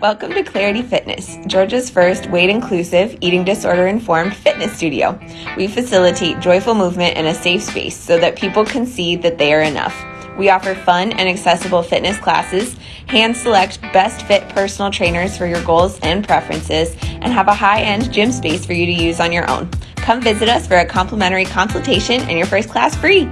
Welcome to Clarity Fitness, Georgia's first weight inclusive, eating disorder informed fitness studio. We facilitate joyful movement in a safe space so that people can see that they are enough. We offer fun and accessible fitness classes, hand select best fit personal trainers for your goals and preferences, and have a high end gym space for you to use on your own. Come visit us for a complimentary consultation and your first class free.